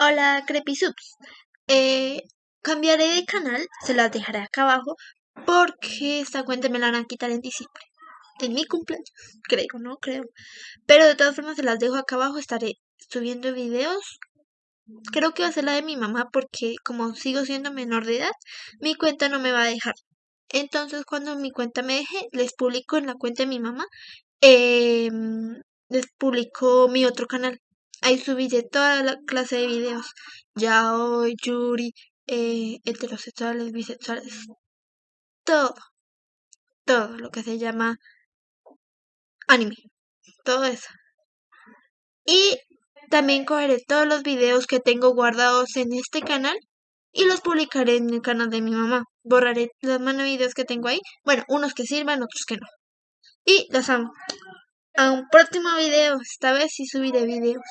Hola, Crepisubs. Eh, cambiaré de canal, se las dejaré acá abajo, porque esta cuenta me la van a quitar en diciembre. En mi cumpleaños, creo, no creo. Pero de todas formas se las dejo acá abajo, estaré subiendo videos. Creo que va a ser la de mi mamá, porque como sigo siendo menor de edad, mi cuenta no me va a dejar. Entonces cuando mi cuenta me deje, les publico en la cuenta de mi mamá, em, les publico mi otro canal. Ahí subí de toda la clase de videos. Yaoi, Yuri, eh, heterosexuales, bisexuales. Todo. Todo lo que se llama anime. Todo eso. Y también cogeré todos los videos que tengo guardados en este canal y los publicaré en el canal de mi mamá. Borraré los manos videos que tengo ahí. Bueno, unos que sirvan, otros que no. Y los amo. A un próximo video. Esta vez sí subiré videos.